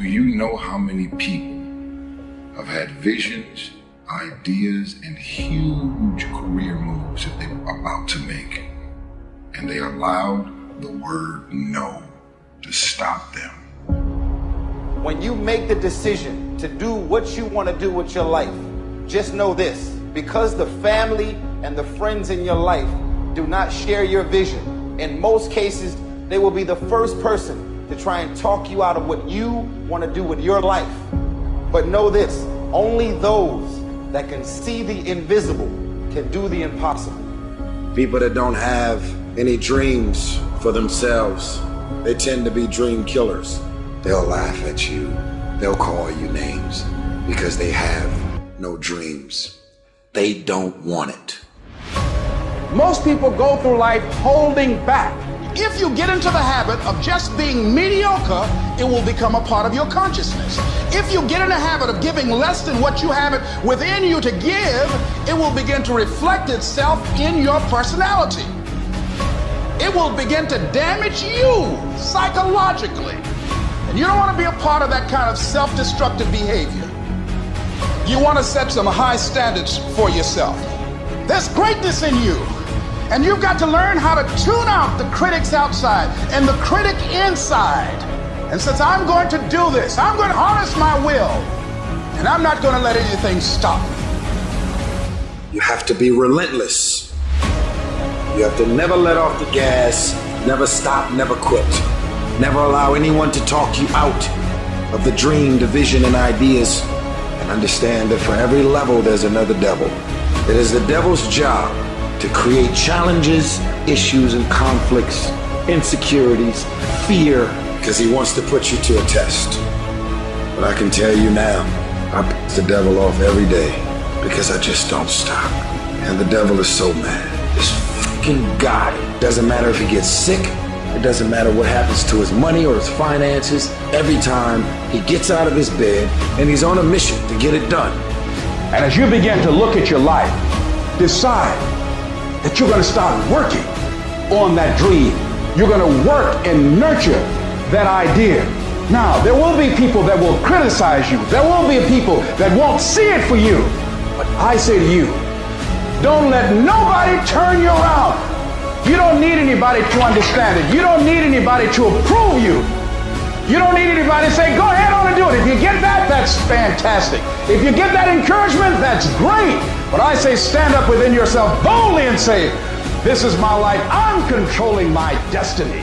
Do you know how many people have had visions, ideas, and huge career moves that they were about to make, and they allowed the word no to stop them? When you make the decision to do what you want to do with your life, just know this because the family and the friends in your life do not share your vision, in most cases, they will be the first person to try and talk you out of what you want to do with your life. But know this only those that can see the invisible can do the impossible. People that don't have any dreams for themselves, they tend to be dream killers. They'll laugh at you, they'll call you names because they have no dreams. They don't want it. Most people go through life holding back if you get into the habit of just being mediocre, it will become a part of your consciousness. If you get in the habit of giving less than what you have it within you to give, it will begin to reflect itself in your personality. It will begin to damage you psychologically. And you don't want to be a part of that kind of self-destructive behavior. You want to set some high standards for yourself. There's greatness in you. And you've got to learn how to tune out the critics outside and the critic inside. And since I'm going to do this, I'm going to harness my will. And I'm not going to let anything stop me. You have to be relentless. You have to never let off the gas, never stop, never quit. Never allow anyone to talk you out of the dream, the vision, and ideas. And understand that for every level, there's another devil. It is the devil's job to create challenges, issues, and conflicts, insecurities, fear, because he wants to put you to a test. But I can tell you now, I piss the devil off every day because I just don't stop. And the devil is so mad. This fucking guy. Doesn't matter if he gets sick, it doesn't matter what happens to his money or his finances. Every time he gets out of his bed and he's on a mission to get it done. And as you begin to look at your life, decide that you're going to start working on that dream. You're going to work and nurture that idea. Now, there will be people that will criticize you. There will be people that won't see it for you. But I say to you, don't let nobody turn you around. You don't need anybody to understand it. You don't need anybody to approve you. You don't need anybody to say, go ahead on and do it. If you get that, that's fantastic. If you get that encouragement, that's great. But I say stand up within yourself boldly and say, This is my life. I'm controlling my destiny.